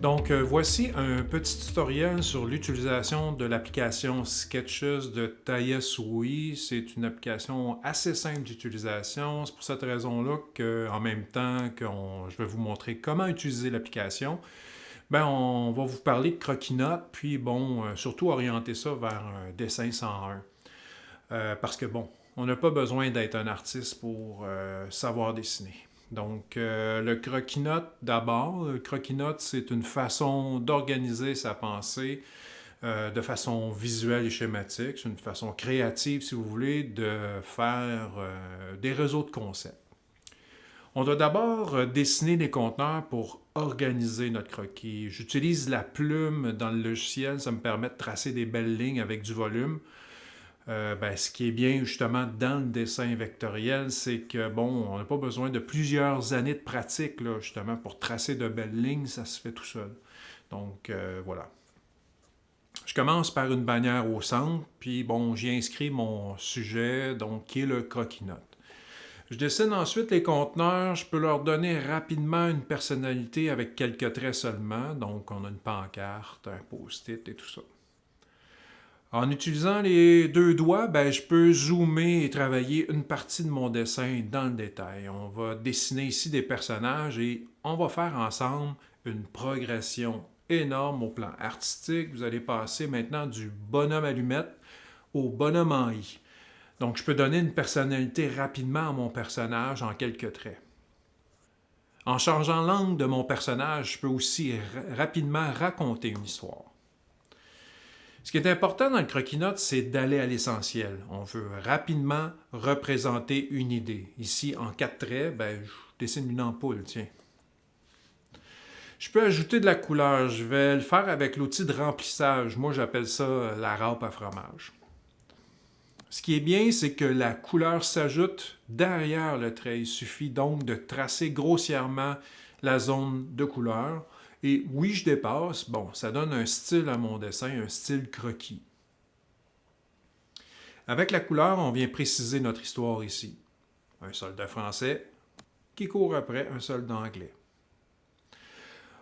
Donc, euh, voici un petit tutoriel sur l'utilisation de l'application Sketches de Tayasui. C'est une application assez simple d'utilisation. C'est pour cette raison-là qu'en même temps que je vais vous montrer comment utiliser l'application, ben, on va vous parler de croquis-notes, puis bon, euh, surtout orienter ça vers un dessin 101. Euh, parce que bon, on n'a pas besoin d'être un artiste pour savoir dessiner. Donc, euh, le croquis-note d'abord. Le croquis-note, c'est une façon d'organiser sa pensée euh, de façon visuelle et schématique. C'est une façon créative, si vous voulez, de faire euh, des réseaux de concepts. On doit d'abord dessiner des conteneurs pour organiser notre croquis. J'utilise la plume dans le logiciel, ça me permet de tracer des belles lignes avec du volume. Euh, ben, ce qui est bien justement dans le dessin vectoriel, c'est que bon, on n'a pas besoin de plusieurs années de pratique là, justement pour tracer de belles lignes, ça se fait tout seul. Donc euh, voilà. Je commence par une bannière au centre, puis bon, j'y inscris mon sujet, donc qui est le croquis-note. Je dessine ensuite les conteneurs, je peux leur donner rapidement une personnalité avec quelques traits seulement, donc on a une pancarte, un post-it et tout ça. En utilisant les deux doigts, ben, je peux zoomer et travailler une partie de mon dessin dans le détail. On va dessiner ici des personnages et on va faire ensemble une progression énorme au plan artistique. Vous allez passer maintenant du bonhomme allumette au bonhomme en i. Donc, je peux donner une personnalité rapidement à mon personnage en quelques traits. En changeant l'angle de mon personnage, je peux aussi rapidement raconter une histoire. Ce qui est important dans le croquis-notes, c'est d'aller à l'essentiel. On veut rapidement représenter une idée. Ici, en quatre traits, ben, je dessine une ampoule, tiens. Je peux ajouter de la couleur. Je vais le faire avec l'outil de remplissage. Moi, j'appelle ça la râpe à fromage. Ce qui est bien, c'est que la couleur s'ajoute derrière le trait. Il suffit donc de tracer grossièrement la zone de couleur. Et oui, je dépasse. Bon, ça donne un style à mon dessin, un style croquis. Avec la couleur, on vient préciser notre histoire ici. Un soldat français qui court après un soldat anglais.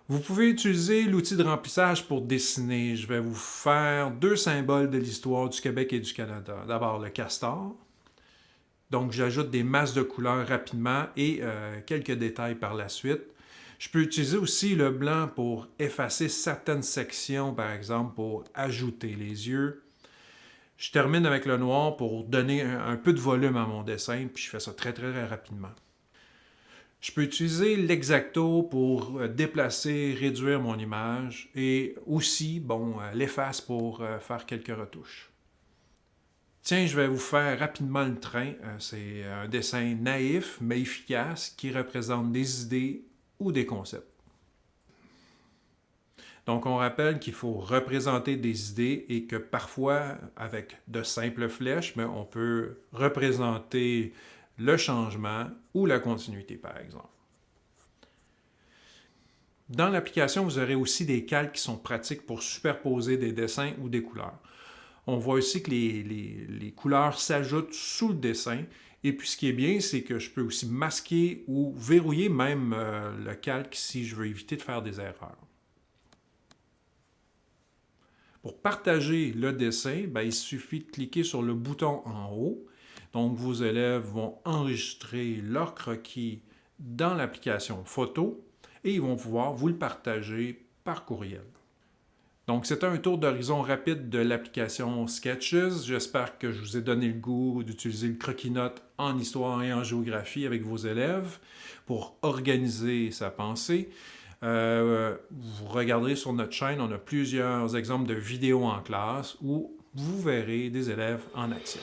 Vous pouvez utiliser l'outil de remplissage pour dessiner. Je vais vous faire deux symboles de l'histoire du Québec et du Canada. D'abord, le castor. Donc, j'ajoute des masses de couleurs rapidement et euh, quelques détails par la suite. Je peux utiliser aussi le blanc pour effacer certaines sections, par exemple, pour ajouter les yeux. Je termine avec le noir pour donner un, peu de volume à mon dessin, puis je fais ça très, très, rapidement. Je peux utiliser l'exacto pour euh, déplacer, réduire mon image et aussi, bon, euh, l'efface pour euh, faire quelques retouches. Tiens, je vais vous faire rapidement le train. C'est un dessin naïf mais efficace qui représente des idées des concepts. Donc, on rappelle qu'il faut représenter des idées et que parfois, avec de simples flèches, on peut représenter le changement ou la continuité, par exemple. Dans l'application, vous aurez aussi des calques qui sont pratiques pour superposer des dessins ou des couleurs. On voit aussi que les, couleurs s'ajoutent sous le dessin et puis ce qui est bien, c'est que je peux aussi masquer ou verrouiller même euh, le calque si je veux éviter de faire des erreurs. Pour partager le dessin, ben, il suffit de cliquer sur le bouton en haut. Donc vos élèves vont enregistrer leur croquis dans l'application photo et ils vont pouvoir vous le partager par courriel. Donc, c'était un tour d'horizon rapide de l'application Sketches. J'espère que je vous ai donné le goût d'utiliser le croquis-note en histoire et en géographie avec vos élèves pour organiser sa pensée. Euh, vous regarderez sur notre chaîne, on a plusieurs exemples de vidéos en classe où vous verrez des élèves en action.